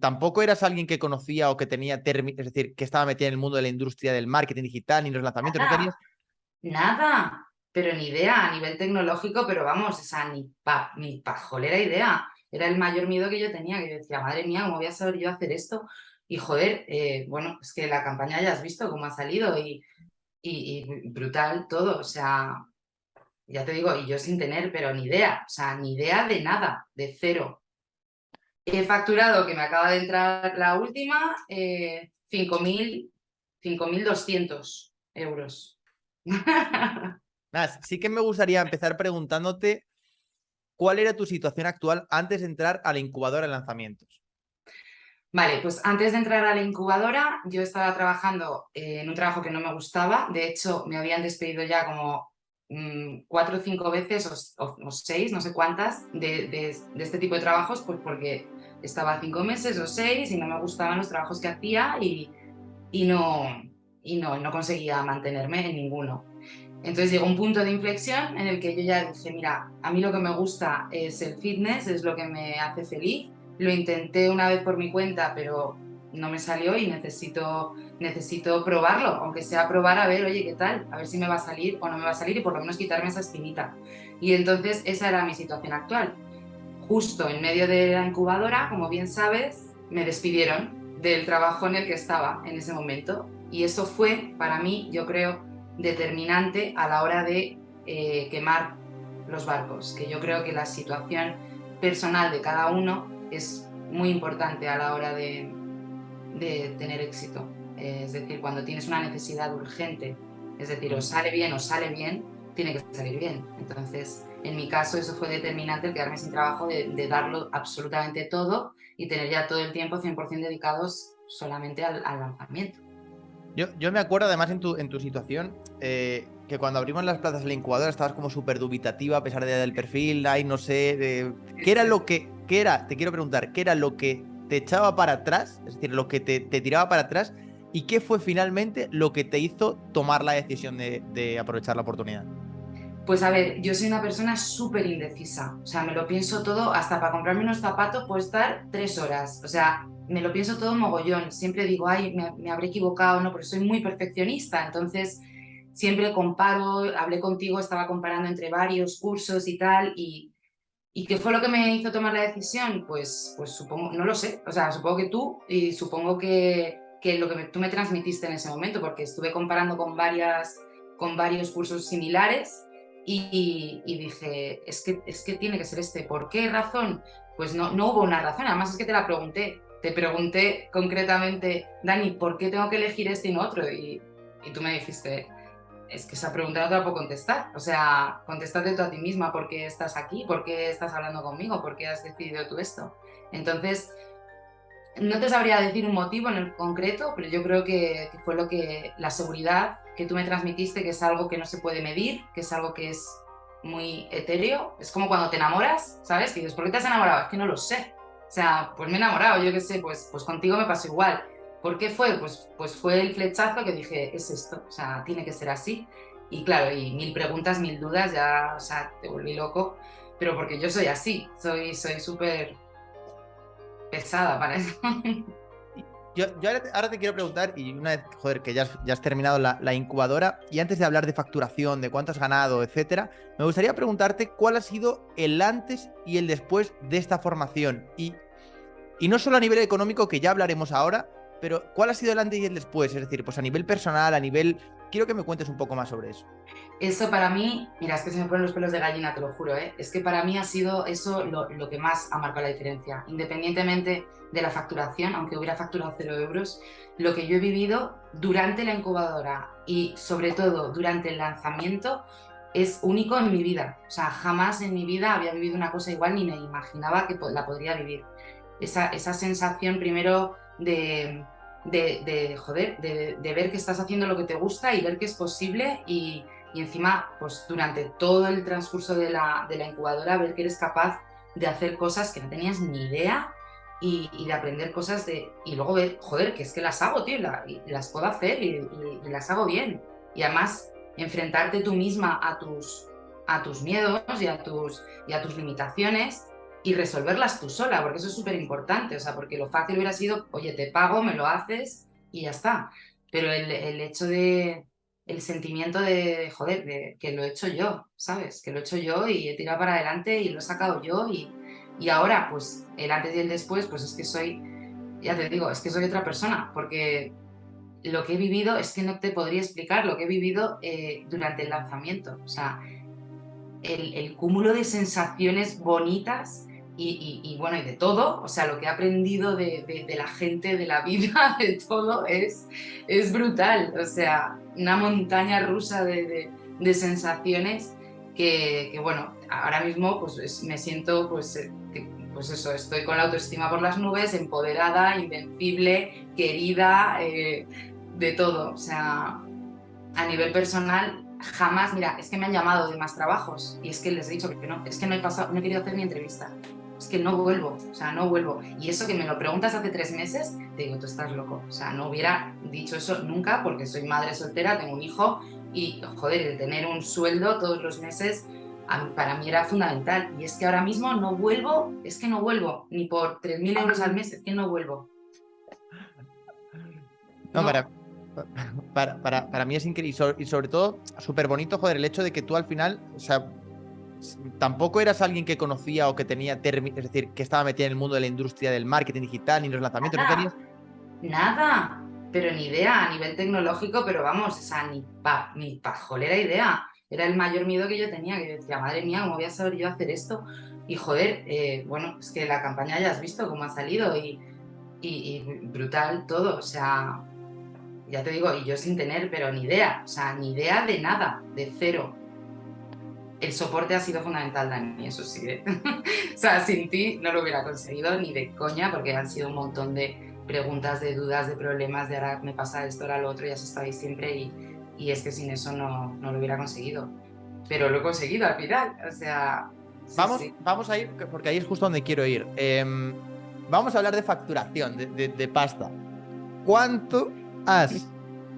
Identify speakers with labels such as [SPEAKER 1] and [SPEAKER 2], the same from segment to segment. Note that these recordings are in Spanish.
[SPEAKER 1] tampoco eras alguien que conocía o que tenía, es decir, que estaba metida en el mundo de la industria del marketing digital ni los lanzamientos,
[SPEAKER 2] nada,
[SPEAKER 1] ¿no tenías?
[SPEAKER 2] Nada, pero ni idea a nivel tecnológico, pero vamos, esa ni, pa, ni pajolera idea. Era el mayor miedo que yo tenía, que yo decía, madre mía, ¿cómo voy a saber yo hacer esto? Y joder, eh, bueno, es que la campaña ya has visto cómo ha salido y, y, y brutal todo, o sea, ya te digo, y yo sin tener, pero ni idea, o sea, ni idea de nada, de cero. He facturado, que me acaba de entrar la última, eh, 5.200 euros.
[SPEAKER 1] Nada, sí que me gustaría empezar preguntándote cuál era tu situación actual antes de entrar a la incubadora de lanzamientos.
[SPEAKER 2] Vale, pues antes de entrar a la incubadora yo estaba trabajando eh, en un trabajo que no me gustaba, de hecho me habían despedido ya como mmm, cuatro o cinco veces o, o, seis, no sé cuántas, de, de, de, este tipo de trabajos, pues porque estaba cinco meses o seis y no me gustaban los trabajos que hacía y, y, no, y no, no conseguía mantenerme en ninguno. Entonces llegó un punto de inflexión en el que yo ya dije, mira, a mí lo que me gusta es el fitness, es lo que me hace feliz. Lo intenté una vez por mi cuenta, pero no me salió y necesito, necesito probarlo, aunque sea probar a ver, oye, ¿qué tal? A ver si me va a salir o no me va a salir y por lo menos quitarme esa espinita. Y entonces esa era mi situación actual. Justo en medio de la incubadora, como bien sabes, me despidieron del trabajo en el que estaba en ese momento. Y eso fue, para mí, yo creo, determinante a la hora de eh, quemar los barcos, que yo creo que la situación personal de cada uno es muy importante a la hora de, de tener éxito. Es decir, cuando tienes una necesidad urgente, es decir, o sale bien o sale bien, tiene que salir bien. Entonces, en mi caso, eso fue determinante el quedarme sin trabajo, de, de darlo absolutamente todo y tener ya todo el tiempo 100% dedicados solamente al, al lanzamiento.
[SPEAKER 1] Yo, yo, me acuerdo además en tu, en tu situación eh, que cuando abrimos las plazas de la incubadora estabas como súper dubitativa a pesar de, del perfil, ay, no sé, ¿qué era lo que, qué era, te quiero preguntar, qué era lo que te echaba para atrás, es decir, lo que te, te tiraba para atrás y qué fue finalmente lo que te hizo tomar la decisión de, de aprovechar la oportunidad?
[SPEAKER 2] Pues a ver, yo soy una persona súper indecisa, o sea, me lo pienso todo, hasta para comprarme unos zapatos puedo estar tres horas, o sea, me lo pienso todo mogollón, siempre digo, ay, me, me habré equivocado, ¿no? Porque soy muy perfeccionista, entonces siempre comparo, hablé contigo, estaba comparando entre varios cursos y tal, y, y ¿qué fue lo que me hizo tomar la decisión? Pues, pues supongo, no lo sé, o sea, supongo que tú, y supongo que, que lo que me, tú me transmitiste en ese momento, porque estuve comparando con, varias, con varios cursos similares, y, dije, es que, es que tiene que ser este. ¿Por qué razón? Pues no, no hubo una razón, además es que te la pregunté. Te pregunté concretamente, Dani, ¿por qué tengo que elegir este y no otro? Y, y tú me dijiste, es que esa pregunta no te la puedo contestar. O sea, contéstate tú a ti misma por qué estás aquí, por qué estás hablando conmigo, por qué has decidido tú esto. Entonces, no te sabría decir un motivo en el concreto, pero yo creo que, que fue lo que la seguridad que tú me transmitiste, que es algo que no se puede medir, que es algo que es muy etéreo. Es como cuando te enamoras, ¿sabes? Que dices, ¿por qué te has enamorado? Es que no lo sé. O sea, pues me he enamorado, yo qué sé, pues, pues contigo me pasó igual. ¿Por qué fue? Pues, pues fue el flechazo que dije, es esto, o sea, tiene que ser así. Y claro, y mil preguntas, mil dudas, ya, o sea, te volví loco. Pero porque yo soy así, soy súper pesada para eso.
[SPEAKER 1] Yo, ahora te quiero preguntar, y una vez, joder, que ya has, ya has terminado la, la, incubadora, y antes de hablar de facturación, de cuánto has ganado, etcétera, me gustaría preguntarte cuál ha sido el antes y el después de esta formación. Y, y no solo a nivel económico, que ya hablaremos ahora, pero cuál ha sido el antes y el después, es decir, pues a nivel personal, a nivel... Quiero que me cuentes un poco más sobre eso.
[SPEAKER 2] Eso para mí, mira, es que se me ponen los pelos de gallina, te lo juro, ¿eh? es que para mí ha sido eso lo, lo que más ha marcado la diferencia, independientemente de la facturación, aunque hubiera facturado cero euros, lo que yo he vivido durante la incubadora y sobre todo durante el lanzamiento es único en mi vida. O sea, jamás en mi vida había vivido una cosa igual ni me imaginaba que la podría vivir. Esa, esa sensación primero de, de, de joder, de, ver que estás haciendo lo que te gusta y ver que es posible y, y encima, pues durante todo el transcurso de la, de la incubadora, ver que eres capaz de hacer cosas que no tenías ni idea y, de aprender cosas de... Y luego ver, joder, que es que las hago, tío, la, las puedo hacer y, y, y, las hago bien. Y además, enfrentarte tú misma a tus, a tus miedos y a tus, y a tus limitaciones y resolverlas tú sola, porque eso es súper importante, o sea, porque lo fácil hubiera sido, oye, te pago, me lo haces y ya está. Pero el, el hecho de, el sentimiento de, joder, de que lo he hecho yo, ¿sabes? Que lo he hecho yo y he tirado para adelante y lo he sacado yo y, y ahora, pues, el antes y el después, pues es que soy, ya te digo, es que soy otra persona, porque lo que he vivido es que no te podría explicar lo que he vivido eh, durante el lanzamiento. O sea, el, el, cúmulo de sensaciones bonitas y, y, y, bueno, y de todo, o sea, lo que he aprendido de, de, de, la gente, de la vida, de todo, es, es brutal. O sea, una montaña rusa de, de sensaciones que, que, bueno, ahora mismo pues me siento pues, eh, pues eso, estoy con la autoestima por las nubes, empoderada, invencible, querida, eh, de todo. O sea, a nivel personal, jamás, mira, es que me han llamado de más trabajos y es que les he dicho que no, es que no he pasado, no he querido hacer ni entrevista. No vuelvo, o sea, no vuelvo. Y eso que me lo preguntas hace tres meses, te digo, tú estás loco. O sea, no hubiera dicho eso nunca porque soy madre soltera, tengo un hijo y, joder, el tener un sueldo todos los meses para mí era fundamental. Y es que ahora mismo no vuelvo, es que no vuelvo, ni por 3.000 euros al mes, es que no vuelvo.
[SPEAKER 1] No, no. Para, para, para, para, mí es increíble y sobre, y sobre todo súper bonito, joder, el hecho de que tú al final, o sea, tampoco eras alguien que conocía o que tenía, es decir, que estaba metida en el mundo de la industria del marketing digital ni los lanzamientos,
[SPEAKER 2] nada,
[SPEAKER 1] no tenías...
[SPEAKER 2] Nada, pero ni idea a nivel tecnológico, pero vamos, o sea, ni, pa, ni pajolera idea. Era el mayor miedo que yo tenía, que yo decía, madre mía, ¿cómo voy a saber yo hacer esto? Y joder, eh, bueno, es que la campaña ya has visto cómo ha salido y, y, y brutal todo, o sea, ya te digo, y yo sin tener, pero ni idea, o sea, ni idea de nada, de cero. El soporte ha sido fundamental, Dani, eso sí. ¿eh? o sea, sin ti no lo hubiera conseguido ni de coña, porque han sido un montón de preguntas, de dudas, de problemas, de ahora me pasa esto, ahora lo otro, ya se estáis siempre y, y, es que sin eso no, no, lo hubiera conseguido. Pero lo he conseguido al final, o sea...
[SPEAKER 1] Vamos, vamos a ir, porque ahí es justo donde quiero ir. Eh, vamos a hablar de facturación, de, de, de pasta. ¿Cuánto has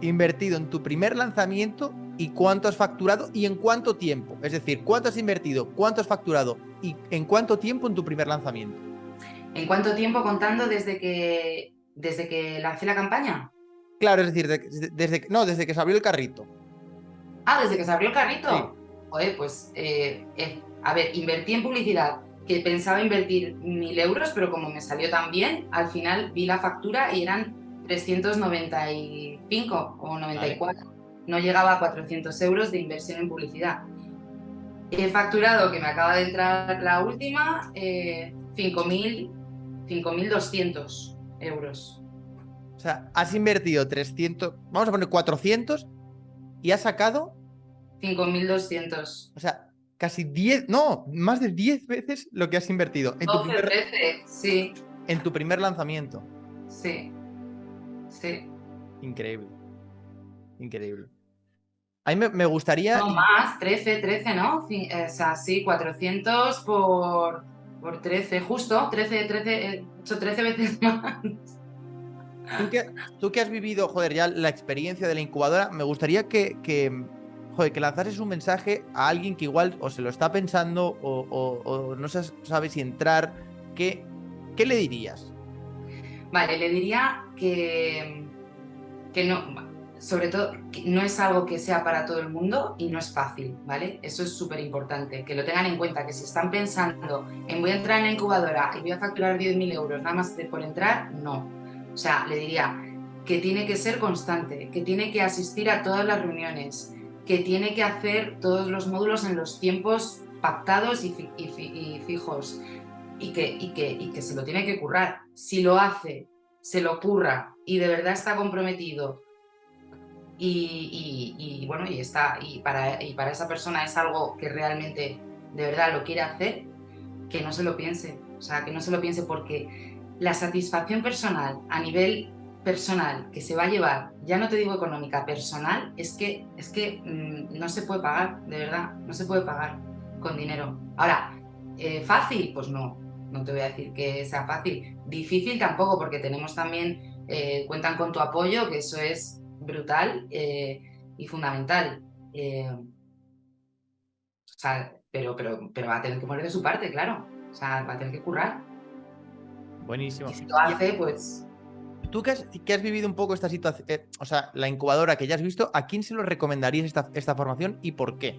[SPEAKER 1] invertido en tu primer lanzamiento y cuánto has facturado y en cuánto tiempo. Es decir, cuánto has invertido, cuánto has facturado y en cuánto tiempo en tu primer lanzamiento.
[SPEAKER 2] ¿En cuánto tiempo contando desde que, desde que lancé la campaña?
[SPEAKER 1] Claro, es decir, desde, desde, no, desde que se abrió el carrito.
[SPEAKER 2] Ah, desde que se abrió el carrito. Sí. Joder, pues, eh, eh, a ver, invertí en publicidad, que pensaba invertir mil euros, pero como me salió tan bien, al final vi la factura y eran 395 o 94. Vale. No llegaba a 400 euros de inversión en publicidad. He facturado, que me acaba de entrar la última, eh, 5.200 euros.
[SPEAKER 1] O sea, has invertido 300, vamos a poner 400 y has sacado
[SPEAKER 2] 5.200.
[SPEAKER 1] O sea, casi 10, no, más de 10 veces lo que has invertido.
[SPEAKER 2] En 12 tu primer, veces, sí.
[SPEAKER 1] En tu primer lanzamiento.
[SPEAKER 2] Sí. Sí.
[SPEAKER 1] Increíble. Increíble. A mí me, me, gustaría...
[SPEAKER 2] No más, 13, 13, ¿no? O sea, sí, 400 por, por 13, justo, 13, 13, 8, 13 veces más.
[SPEAKER 1] ¿Tú que, tú que has vivido, joder, ya la experiencia de la incubadora, me gustaría que, que, joder, que lanzases un mensaje a alguien que igual o se lo está pensando o, o, o no sabe si entrar, ¿qué, ¿qué le dirías?
[SPEAKER 2] Vale, le diría que, que no, sobre todo, no es algo que sea para todo el mundo y no es fácil, ¿vale? Eso es súper importante, que lo tengan en cuenta, que si están pensando en voy a entrar en la incubadora y voy a facturar 10.000 euros nada más por entrar, no. O sea, le diría que tiene que ser constante, que tiene que asistir a todas las reuniones, que tiene que hacer todos los módulos en los tiempos pactados y, y, y fijos, y que, y, que, y que se lo tiene que currar. Si lo hace, se lo curra y de verdad está comprometido y, bueno, y, está, y, para, y para esa persona es algo que realmente de verdad lo quiere hacer, que no se lo piense. O sea, que no se lo piense porque la satisfacción personal a nivel personal que se va a llevar, ya no te digo económica, personal, es que, es que mmm, no se puede pagar, de verdad, no se puede pagar con dinero. Ahora, eh, ¿fácil? Pues no, no te voy a decir que sea fácil. Difícil tampoco, porque tenemos también, eh, cuentan con tu apoyo, que eso es brutal eh, y fundamental. Eh, o sea, pero, pero, pero va a tener que poner de su parte, claro. O sea, va a tener que currar.
[SPEAKER 1] Buenísimo.
[SPEAKER 2] Y si lo hace, pues
[SPEAKER 1] Tú que has, que has, vivido un poco esta situación, eh, o sea, la incubadora que ya has visto, ¿a quién se lo recomendarías esta, esta, formación y por qué?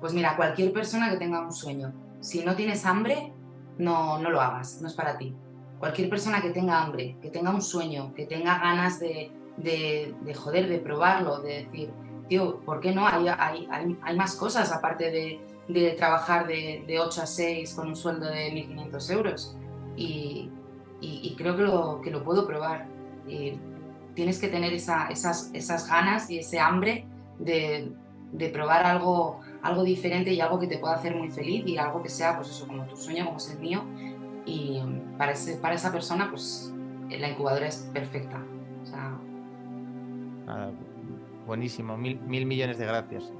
[SPEAKER 2] Pues mira, cualquier persona que tenga un sueño. Si no tienes hambre, no, no lo hagas, no es para ti. Cualquier persona que tenga hambre, que tenga un sueño, que tenga ganas de, de, de joder, de probarlo, de decir, tío, ¿por qué no? Hay, hay, hay, más cosas aparte de, de trabajar de, de, 8 a 6 con un sueldo de 1.500 euros. Y, y, y, creo que lo, que lo puedo probar. Y tienes que tener esa, esas, esas ganas y ese hambre de, de, probar algo, algo diferente y algo que te pueda hacer muy feliz y algo que sea, pues eso, como tu sueño, como es el mío. Y para, ese, para esa persona, pues la incubadora es perfecta. O sea...
[SPEAKER 1] buenísimo, mil, mil millones de gracias.